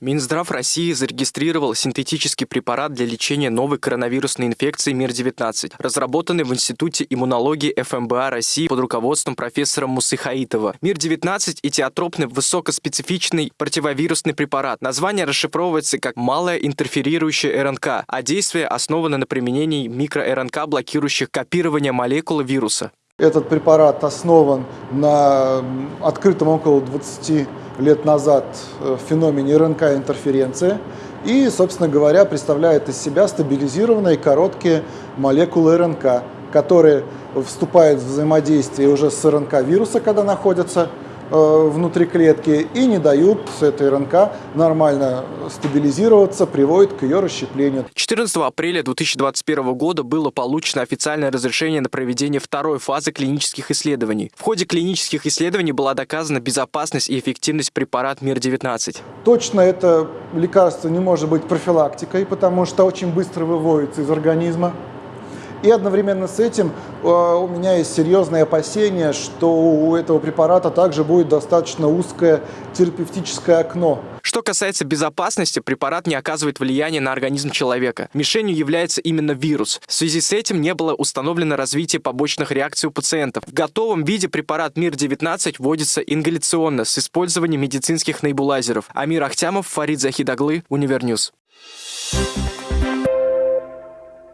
Минздрав России зарегистрировал синтетический препарат для лечения новой коронавирусной инфекции МИР-19, разработанный в Институте иммунологии ФМБА России под руководством профессора Мусыхаитова. МИР-19 – этиотропный высокоспецифичный противовирусный препарат. Название расшифровывается как «малая интерферирующая РНК», а действие основано на применении микро-РНК, блокирующих копирование молекулы вируса. Этот препарат основан на открытом около 20 лет назад э, в феномене РНК-интерференции и, собственно говоря, представляет из себя стабилизированные короткие молекулы РНК, которые вступают в взаимодействие уже с РНК вируса, когда находятся внутри клетки и не дают этой РНК нормально стабилизироваться, приводит к ее расщеплению. 14 апреля 2021 года было получено официальное разрешение на проведение второй фазы клинических исследований. В ходе клинических исследований была доказана безопасность и эффективность препарата МИР-19. Точно это лекарство не может быть профилактикой, потому что очень быстро выводится из организма. И одновременно с этим э, у меня есть серьезные опасения, что у этого препарата также будет достаточно узкое терапевтическое окно. Что касается безопасности, препарат не оказывает влияния на организм человека. Мишенью является именно вирус. В связи с этим не было установлено развитие побочных реакций у пациентов. В готовом виде препарат МИР-19 вводится ингаляционно с использованием медицинских небулайзеров. Амир Ахтямов, Фарид Захидаглы, Univer News. You